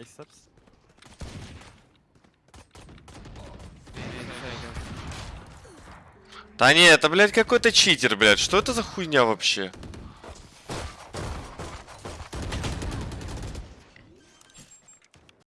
Aceps. Да не, это, блядь, какой-то читер, блядь. Что это за хуйня вообще?